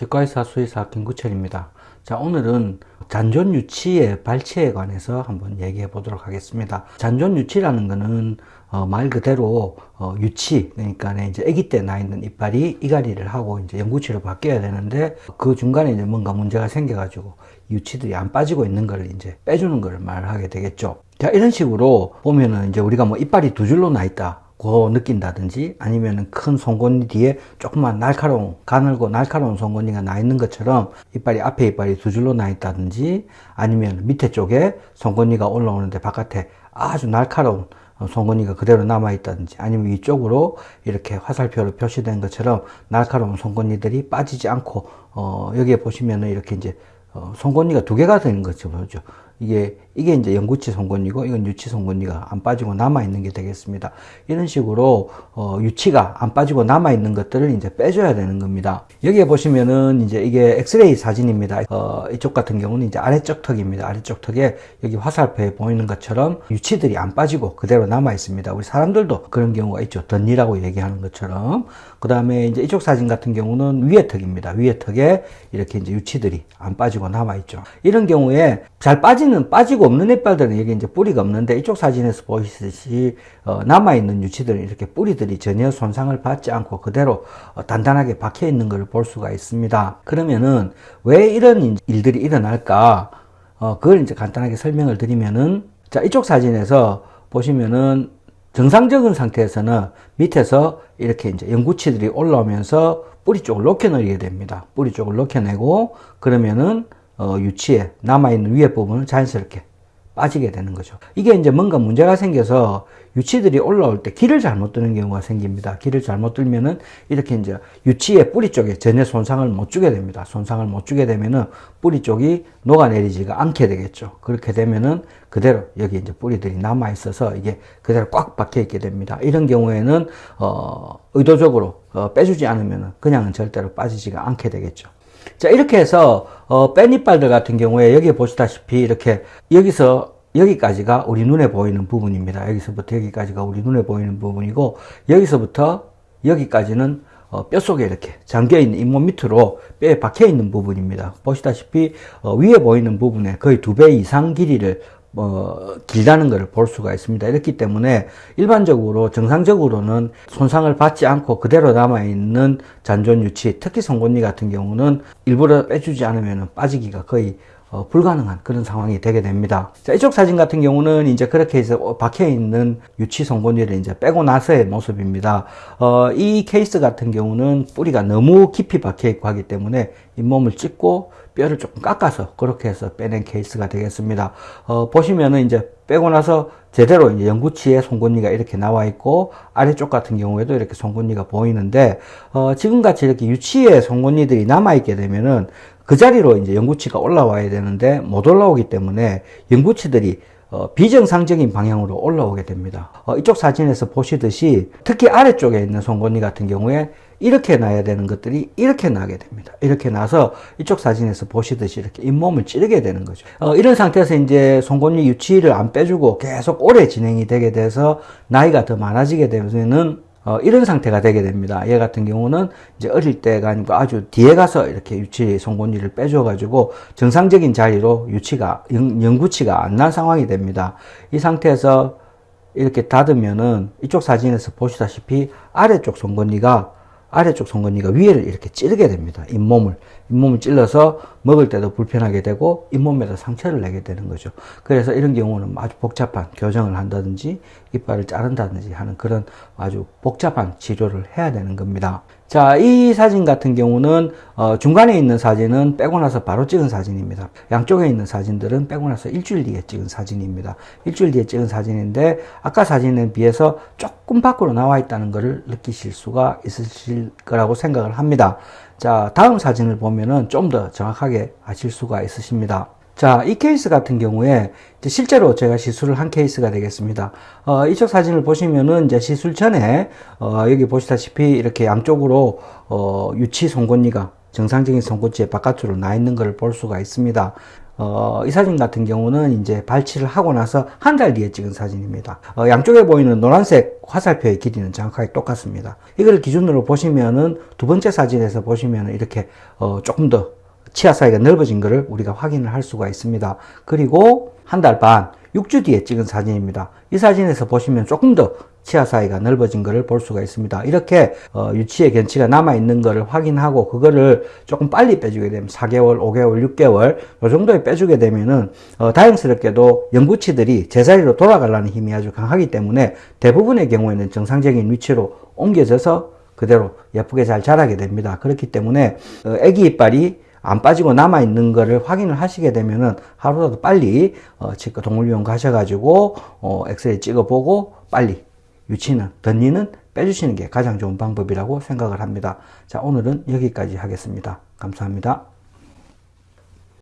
치과의사 수의사 김구철입니다. 자 오늘은 잔존 유치의 발치에 관해서 한번 얘기해 보도록 하겠습니다. 잔존 유치라는 것은 어, 말 그대로 어, 유치 그러니까 이제 아기 때 나 있는 이빨이 이갈이를 하고 이제 영구치로 바뀌어야 되는데 그 중간에 이제 뭔가 문제가 생겨가지고 유치들이 안 빠지고 있는 걸 이제 빼주는 걸 말하게 되겠죠. 자 이런 식으로 보면은 이제 우리가 뭐 이빨이 두 줄로 나 있다. 고 느낀다든지 아니면 큰 송곳니 뒤에 조그만 날카로운 가늘고 날카로운 송곳니가 나 있는 것처럼 이빨이 앞에 이빨이 두 줄로 나 있다든지 아니면 밑에 쪽에 송곳니가 올라오는데 바깥에 아주 날카로운 송곳니가 그대로 남아 있다든지 아니면 이쪽으로 이렇게 화살표로 표시된 것처럼 날카로운 송곳니들이 빠지지 않고 어 여기에 보시면은 이렇게 이제 어 송곳니가 두 개가 되는 거죠 보죠. 이게 이게 이제 영구치 송곳니고 이건 유치 송곳니가 안 빠지고 남아 있는 게 되겠습니다. 이런 식으로 어, 유치가 안 빠지고 남아 있는 것들을 이제 빼줘야 되는 겁니다. 여기에 보시면은 이제 이게 엑스레이 사진입니다. 어, 이쪽 같은 경우는 이제 아래쪽 턱입니다. 아래쪽 턱에 여기 화살표에 보이는 것처럼 유치들이 안 빠지고 그대로 남아 있습니다. 우리 사람들도 그런 경우가 있죠. 덧니라고 얘기하는 것처럼. 그 다음에 이제 이쪽 사진 같은 경우는 위에 턱입니다. 위에 턱에 이렇게 이제 유치들이 안 빠지고 남아 있죠. 이런 경우에 잘 빠지는 빠지고 없는 이빨들은 여기 이제 뿌리가 없는데 이쪽 사진에서 보시듯이 어, 남아있는 유치들은 이렇게 뿌리들이 전혀 손상을 받지 않고 그대로 어, 단단하게 박혀 있는 것을 볼 수가 있습니다. 그러면은 왜 이런 일들이 일어날까? 어, 그걸 이제 간단하게 설명을 드리면은 자 이쪽 사진에서 보시면은 정상적인 상태에서는 밑에서 이렇게 이제 연구치들이 올라오면서 뿌리 쪽을 녹여내게 됩니다. 뿌리 쪽을 녹여내고 그러면은 어, 유치에 남아있는 위에 부분을 자연스럽게 빠지게 되는 거죠. 이게 이제 뭔가 문제가 생겨서 유치들이 올라올 때 길을 잘못 뜨는 경우가 생깁니다. 길을 잘못 들면은 이렇게 이제 유치의 뿌리 쪽에 전혀 손상을 못 주게 됩니다. 손상을 못 주게 되면은 뿌리 쪽이 녹아내리지가 않게 되겠죠. 그렇게 되면은 그대로 여기 이제 뿌리들이 남아 있어서 이게 그대로 꽉 박혀 있게 됩니다. 이런 경우에는 어 의도적으로 어 빼주지 않으면은 그냥은 절대로 빠지지가 않게 되겠죠. 자 이렇게 해서 어, 뺀이빨들 같은 경우에 여기 보시다시피 이렇게 여기서 여기까지가 우리 눈에 보이는 부분입니다. 여기서부터 여기까지가 우리 눈에 보이는 부분이고 여기서부터 여기까지는 어, 뼛속에 이렇게 잠겨있는 잇몸 밑으로 뼈에 박혀있는 부분입니다. 보시다시피 어, 위에 보이는 부분에 거의 두 배 이상 길이를 뭐 길다는 것을 볼 수가 있습니다. 이렇기 때문에 일반적으로 정상적으로는 손상을 받지 않고 그대로 남아있는 잔존 유치 특히 송곳니 같은 경우는 일부러 빼주지 않으면 빠지기가 거의 어, 불가능한 그런 상황이 되게 됩니다. 자, 이쪽 사진 같은 경우는 이제 그렇게 해서 박혀 있는 유치 송곳니를 이제 빼고 나서의 모습입니다. 어, 이 케이스 같은 경우는 뿌리가 너무 깊이 박혀 있고 하기 때문에 잇몸을 찢고 뼈를 조금 깎아서 그렇게 해서 빼낸 케이스가 되겠습니다. 어, 보시면은 이제 빼고 나서 제대로 이제 영구치에 송곳니가 이렇게 나와 있고 아래쪽 같은 경우에도 이렇게 송곳니가 보이는데 어, 지금같이 이렇게 유치에 송곳니들이 남아 있게 되면은 그 자리로 이제 연구치가 올라와야 되는데 못 올라오기 때문에 연구치들이 어, 비정상적인 방향으로 올라오게 됩니다. 어, 이쪽 사진에서 보시듯이 특히 아래쪽에 있는 송곳니 같은 경우에 이렇게 나야 되는 것들이 이렇게 나게 됩니다. 이렇게 나서 이쪽 사진에서 보시듯이 이렇게 잇몸을 찌르게 되는 거죠. 어, 이런 상태에서 이제 송곳니 유치를 안 빼주고 계속 오래 진행이 되게 돼서 나이가 더 많아지게 되면은 어, 이런 상태가 되게 됩니다. 얘 같은 경우는 이제 어릴 때가 아니고 아주 뒤에 가서 이렇게 유치 송곳니를 빼줘가지고 정상적인 자리로 유치가, 영, 구치가 안 난 상황이 됩니다. 이 상태에서 이렇게 닫으면은 이쪽 사진에서 보시다시피 아래쪽 송곳니가 아래쪽 송곳니가 위에를 이렇게 찌르게 됩니다. 잇몸을. 잇몸을 찔러서 먹을 때도 불편하게 되고 잇몸에도 상처를 내게 되는 거죠. 그래서 이런 경우는 아주 복잡한 교정을 한다든지 이빨을 자른다든지 하는 그런 아주 복잡한 치료를 해야 되는 겁니다. 자, 이 사진 같은 경우는 어, 중간에 있는 사진은 빼고 나서 바로 찍은 사진입니다. 양쪽에 있는 사진들은 빼고 나서 일주일 뒤에 찍은 사진입니다. 일주일 뒤에 찍은 사진인데 아까 사진에 비해서 조금 밖으로 나와 있다는 것을 느끼실 수가 있으실 거라고 생각을 합니다. 자, 다음 사진을 보면은 좀 더 정확하게 아실 수가 있으십니다. 자, 이 케이스 같은 경우에 실제로 제가 시술을 한 케이스가 되겠습니다. 어, 이쪽 사진을 보시면은 이제 시술 전에 어, 여기 보시다시피 이렇게 양쪽으로 어, 유치 송곳니가 정상적인 송곳니의 바깥으로 나 있는 것을 볼 수가 있습니다. 어, 이 사진 같은 경우는 이제 발치를 하고 나서 한 달 뒤에 찍은 사진입니다. 어, 양쪽에 보이는 노란색 화살표의 길이는 정확하게 똑같습니다. 이걸 기준으로 보시면은 두 번째 사진에서 보시면은 이렇게 어, 조금 더 치아 사이가 넓어진 것을 우리가 확인을 할 수가 있습니다. 그리고 한 달 반, 6주 뒤에 찍은 사진입니다. 이 사진에서 보시면 조금 더 치아 사이가 넓어진 것을 볼 수가 있습니다. 이렇게 어, 유치의 견치가 남아 있는 것을 확인하고 그거를 조금 빨리 빼주게 되면 4개월, 5개월, 6개월 이 정도에 빼주게 되면은 어, 다행스럽게도 연구치들이 제자리로 돌아가려는 힘이 아주 강하기 때문에 대부분의 경우에는 정상적인 위치로 옮겨져서 그대로 예쁘게 잘 자라게 됩니다. 그렇기 때문에 어, 아기 이빨이 안 빠지고 남아 있는 거를 확인을 하시게 되면은 하루라도 빨리 어, 치과 동물병원 가셔가지고 어, 엑스레이 찍어보고 빨리 유치는 덧니는 빼주시는 게 가장 좋은 방법이라고 생각을 합니다. 자 오늘은 여기까지 하겠습니다. 감사합니다.